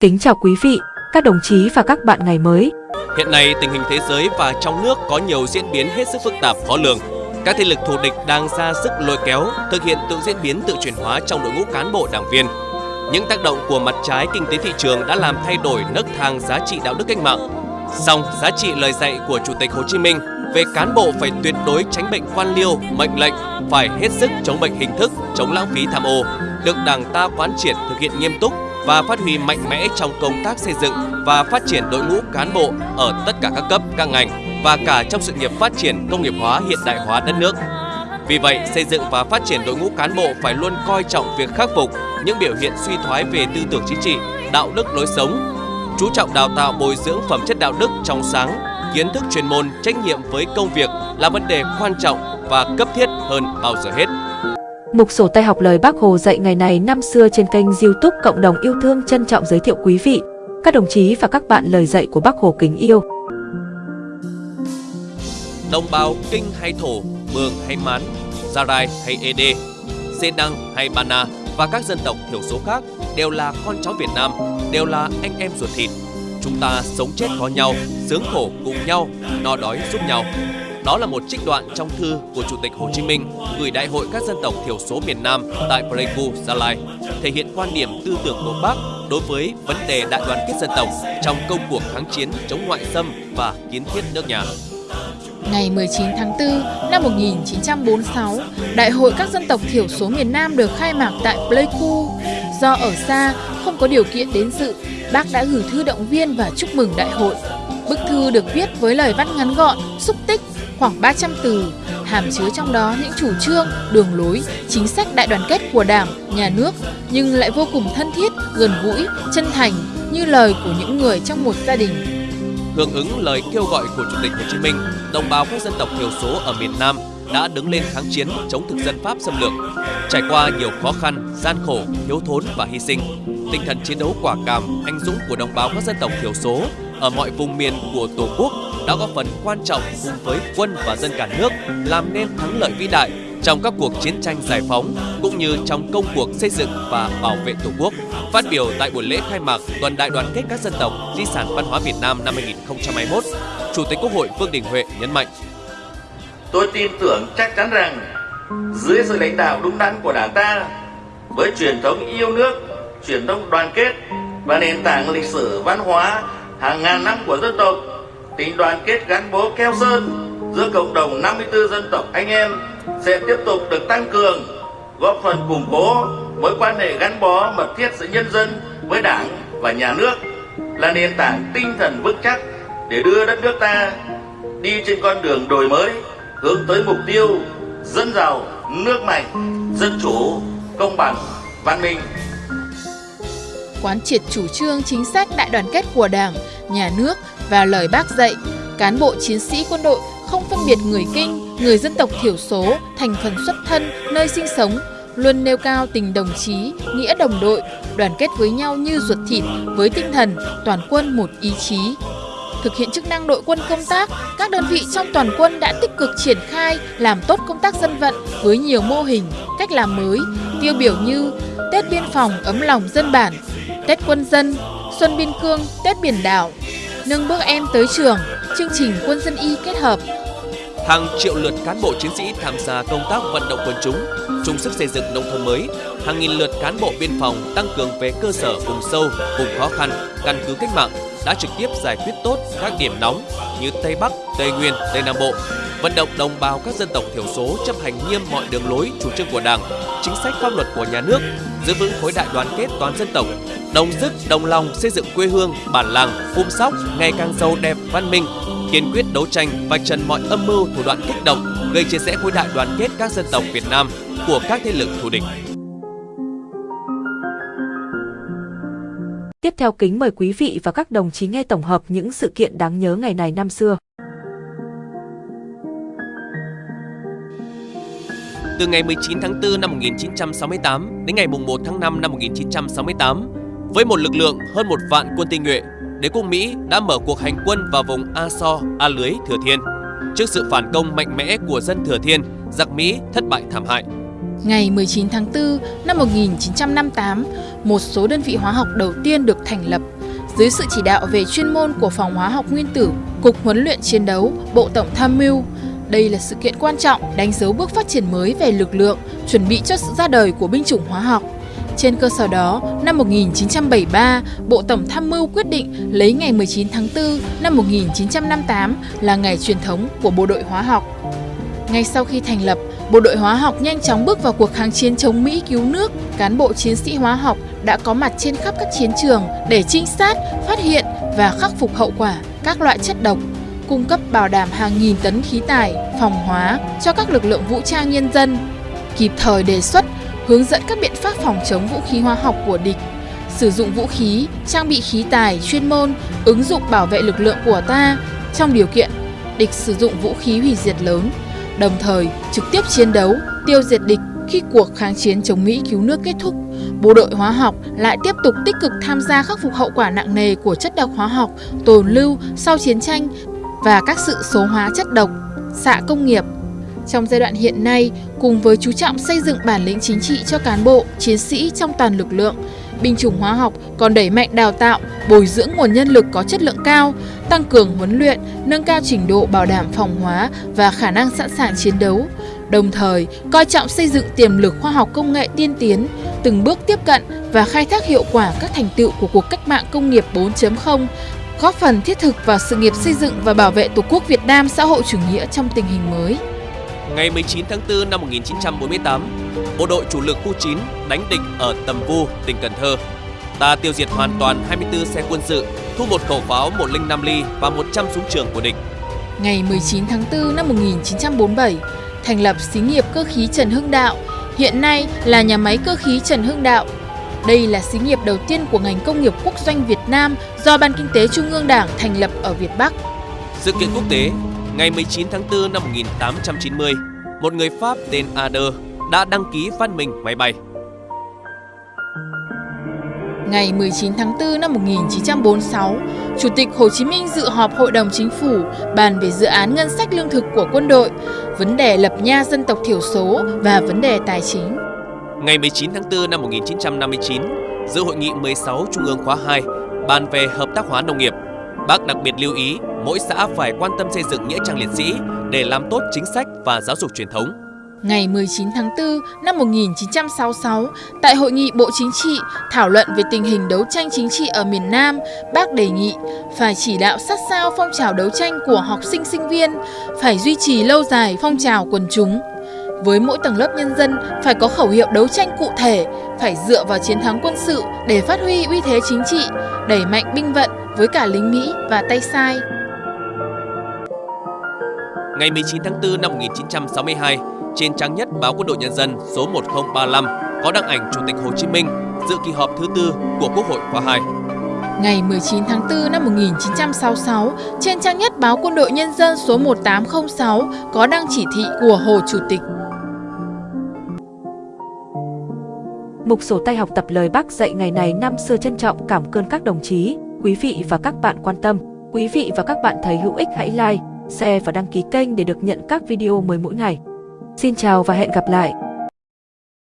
Kính chào quý vị, các đồng chí và các bạn ngày mới. Hiện nay, tình hình thế giới và trong nước có nhiều diễn biến hết sức phức tạp khó lường. Các thế lực thù địch đang ra sức lôi kéo, thực hiện tự diễn biến tự chuyển hóa trong đội ngũ cán bộ đảng viên. Những tác động của mặt trái kinh tế thị trường đã làm thay đổi nấc thang giá trị đạo đức cách mạng. Song, giá trị lời dạy của Chủ tịch Hồ Chí Minh về cán bộ phải tuyệt đối tránh bệnh quan liêu, mệnh lệnh, phải hết sức chống bệnh hình thức, chống lãng phí tham ô, được Đảng ta quán triệt thực hiện nghiêm túc và phát huy mạnh mẽ trong công tác xây dựng và phát triển đội ngũ cán bộ ở tất cả các cấp, các ngành và cả trong sự nghiệp phát triển công nghiệp hóa hiện đại hóa đất nước. Vì vậy, xây dựng và phát triển đội ngũ cán bộ phải luôn coi trọng việc khắc phục những biểu hiện suy thoái về tư tưởng chính trị, đạo đức lối sống, chú trọng đào tạo bồi dưỡng phẩm chất đạo đức trong sáng, kiến thức chuyên môn, trách nhiệm với công việc là vấn đề quan trọng và cấp thiết hơn bao giờ hết. Mục sổ tay học lời Bác Hồ dạy ngày này năm xưa trên kênh youtube Cộng đồng yêu thương trân trọng giới thiệu quý vị, các đồng chí và các bạn lời dạy của Bác Hồ kính yêu. Đồng bào Kinh hay Thổ, Mường hay Mán, Gia Rai hay Ede, Xê Đăng hay Bana và các dân tộc thiểu số khác đều là con cháu Việt Nam, đều là anh em ruột thịt. Chúng ta sống chết có nhau, sướng khổ cùng nhau, no đói giúp nhau. Đó là một trích đoạn trong thư của Chủ tịch Hồ Chí Minh gửi Đại hội các dân tộc thiểu số miền Nam tại Pleiku, Gia Lai, thể hiện quan điểm tư tưởng của Bác đối với vấn đề đại đoàn kết dân tộc trong công cuộc kháng chiến chống ngoại xâm và kiến thiết nước nhà. Ngày 19 tháng 4 năm 1946, Đại hội các dân tộc thiểu số miền Nam được khai mạc tại Pleiku. Do ở xa, không có điều kiện đến dự, bác đã gửi thư động viên và chúc mừng đại hội. Bức thư được viết với lời văn ngắn gọn, xúc tích, khoảng 300 từ, hàm chứa trong đó những chủ trương, đường lối, chính sách đại đoàn kết của Đảng, Nhà nước, nhưng lại vô cùng thân thiết, gần gũi, chân thành như lời của những người trong một gia đình. Hưởng ứng lời kêu gọi của Chủ tịch Hồ Chí Minh, đồng bào các dân tộc thiểu số ở miền Nam đã đứng lên kháng chiến chống thực dân Pháp xâm lược. Trải qua nhiều khó khăn, gian khổ, thiếu thốn và hy sinh, tinh thần chiến đấu quả cảm, anh dũng của đồng bào các dân tộc thiểu số ở mọi vùng miền của Tổ quốc đã góp phần quan trọng cùng với quân và dân cả nước làm nên thắng lợi vĩ đại trong các cuộc chiến tranh giải phóng cũng như trong công cuộc xây dựng và bảo vệ Tổ quốc. Phát biểu tại buổi lễ khai mạc Tuần Đại đoàn kết các dân tộc Di sản văn hóa Việt Nam năm 2021, Chủ tịch Quốc hội Vương Đình Huệ nhấn mạnh: Tôi tin tưởng chắc chắn rằng dưới sự lãnh đạo đúng đắn của Đảng ta với truyền thống yêu nước, truyền thống đoàn kết và nền tảng lịch sử văn hóa hàng ngàn năm của dân tộc tình đoàn kết gắn bó keo sơn giữa cộng đồng 54 dân tộc anh em sẽ tiếp tục được tăng cường, góp phần củng cố mối quan hệ gắn bó mật thiết giữa nhân dân với đảng và nhà nước, là nền tảng tinh thần vững chắc để đưa đất nước ta đi trên con đường đổi mới, hướng tới mục tiêu dân giàu, nước mạnh, dân chủ, công bằng, văn minh quán triệt chủ trương chính sách đại đoàn kết của Đảng, Nhà nước và lời bác dạy, cán bộ chiến sĩ quân đội không phân biệt người kinh, người dân tộc thiểu số, thành phần xuất thân, nơi sinh sống, luôn nêu cao tình đồng chí, nghĩa đồng đội, đoàn kết với nhau như ruột thịt với tinh thần toàn quân một ý chí. Thực hiện chức năng đội quân công tác, các đơn vị trong toàn quân đã tích cực triển khai làm tốt công tác dân vận với nhiều mô hình, cách làm mới, tiêu biểu như Tết biên phòng ấm lòng dân bản, Tết quân dân, Xuân biên cương, Tết biển đảo, nâng bước em tới trường, chương trình quân dân y kết hợp. Hàng triệu lượt cán bộ chiến sĩ tham gia công tác vận động quần chúng, chung sức xây dựng nông thôn mới. Hàng nghìn lượt cán bộ biên phòng tăng cường về cơ sở vùng sâu, vùng khó khăn, căn cứ cách mạng đã trực tiếp giải quyết tốt các điểm nóng như Tây Bắc, Tây Nguyên, Tây Nam Bộ, vận động đồng bào các dân tộc thiểu số chấp hành nghiêm mọi đường lối, chủ trương của Đảng, chính sách pháp luật của nhà nước, giữ vững khối đại đoàn kết toàn dân tộc, đồng sức đồng lòng xây dựng quê hương, bản làng, phum sóc ngày càng giàu đẹp, văn minh, kiên quyết đấu tranh vạch trần mọi âm mưu thủ đoạn kích động, gây chia rẽ khối đại đoàn kết các dân tộc Việt Nam của các thế lực thù địch. Tiếp theo kính mời quý vị và các đồng chí nghe tổng hợp những sự kiện đáng nhớ ngày này năm xưa. Từ ngày 19 tháng 4 năm 1968 đến ngày 1 tháng 5 năm 1968, với một lực lượng hơn một vạn quân tinh nhuệ, đế quốc Mỹ đã mở cuộc hành quân vào vùng A So, A Lưới, Thừa Thiên. Trước sự phản công mạnh mẽ của dân Thừa Thiên, giặc Mỹ thất bại thảm hại. Ngày 19 tháng 4 năm 1958, một số đơn vị hóa học đầu tiên được thành lập dưới sự chỉ đạo về chuyên môn của Phòng Hóa học Nguyên tử, Cục Huấn luyện Chiến đấu, Bộ Tổng Tham mưu. Đây là sự kiện quan trọng đánh dấu bước phát triển mới về lực lượng, chuẩn bị cho sự ra đời của binh chủng hóa học. Trên cơ sở đó, năm 1973, Bộ Tổng Tham mưu quyết định lấy ngày 19 tháng 4 năm 1958 là ngày truyền thống của bộ đội hóa học. Ngay sau khi thành lập, bộ đội hóa học nhanh chóng bước vào cuộc kháng chiến chống Mỹ cứu nước. Cán bộ chiến sĩ hóa học đã có mặt trên khắp các chiến trường để trinh sát, phát hiện và khắc phục hậu quả các loại chất độc, cung cấp bảo đảm hàng nghìn tấn khí tài, phòng hóa cho các lực lượng vũ trang nhân dân, kịp thời đề xuất, hướng dẫn các biện pháp phòng chống vũ khí hóa học của địch, sử dụng vũ khí, trang bị khí tài, chuyên môn, ứng dụng bảo vệ lực lượng của ta trong điều kiện địch sử dụng vũ khí hủy diệt lớn, đồng thời trực tiếp chiến đấu, tiêu diệt địch khi cuộc kháng chiến chống Mỹ cứu nước kết thúc. Bộ đội hóa học lại tiếp tục tích cực tham gia khắc phục hậu quả nặng nề của chất độc hóa học tồn lưu sau chiến tranh và các sự số hóa chất độc, xạ công nghiệp. Trong giai đoạn hiện nay, cùng với chú trọng xây dựng bản lĩnh chính trị cho cán bộ, chiến sĩ trong toàn lực lượng, binh chủng hóa học còn đẩy mạnh đào tạo, bồi dưỡng nguồn nhân lực có chất lượng cao, tăng cường huấn luyện, nâng cao trình độ bảo đảm phòng hóa và khả năng sẵn sàng chiến đấu, đồng thời coi trọng xây dựng tiềm lực khoa học công nghệ tiên tiến, từng bước tiếp cận và khai thác hiệu quả các thành tựu của cuộc cách mạng công nghiệp 4.0, góp phần thiết thực vào sự nghiệp xây dựng và bảo vệ Tổ quốc Việt Nam xã hội chủ nghĩa trong tình hình mới. Ngày 19 tháng 4 năm 1948, bộ đội chủ lực khu 9 đánh địch ở Tầm Vu, tỉnh Cần Thơ. Ta tiêu diệt hoàn toàn 24 xe quân sự, thu một khẩu pháo 105 ly và 100 súng trường của địch. Ngày 19 tháng 4 năm 1947, thành lập xí nghiệp cơ khí Trần Hưng Đạo, hiện nay là nhà máy cơ khí Trần Hưng Đạo. Đây là xí nghiệp đầu tiên của ngành công nghiệp quốc doanh Việt Nam do Ban Kinh tế Trung ương Đảng thành lập ở Việt Bắc. Sự kiện quốc tế, ngày 19 tháng 4 năm 1890, một người Pháp tên Ader đã đăng ký phát minh máy bay. Ngày 19 tháng 4 năm 1946, Chủ tịch Hồ Chí Minh dự họp Hội đồng Chính phủ bàn về dự án ngân sách lương thực của quân đội, vấn đề lập nha dân tộc thiểu số và vấn đề tài chính. Ngày 19 tháng 4 năm 1959, dự hội nghị 16 Trung ương khóa 2 bàn về hợp tác hóa nông nghiệp. Bác đặc biệt lưu ý mỗi xã phải quan tâm xây dựng nghĩa trang liệt sĩ để làm tốt chính sách và giáo dục truyền thống. Ngày 19 tháng 4 năm 1966, tại Hội nghị Bộ Chính trị thảo luận về tình hình đấu tranh chính trị ở miền Nam, bác đề nghị phải chỉ đạo sát sao phong trào đấu tranh của học sinh sinh viên, phải duy trì lâu dài phong trào quần chúng. Với mỗi tầng lớp nhân dân phải có khẩu hiệu đấu tranh cụ thể, phải dựa vào chiến thắng quân sự để phát huy uy thế chính trị, đẩy mạnh binh vận với cả lính Mỹ và tay sai. Ngày 19 tháng 4 năm 1962, trên trang nhất báo Quân đội Nhân dân số 1035 có đăng ảnh Chủ tịch Hồ Chí Minh dự kỳ họp thứ tư của Quốc hội khóa 2. Ngày 19 tháng 4 năm 1966, trên trang nhất báo Quân đội Nhân dân số 1806 có đăng chỉ thị của Hồ Chủ tịch. Mục sổ tay học tập lời bác dạy ngày này năm xưa trân trọng cảm ơn các đồng chí, quý vị và các bạn quan tâm. Quý vị và các bạn thấy hữu ích hãy like, share và đăng ký kênh để được nhận các video mới mỗi ngày. Xin chào và hẹn gặp lại!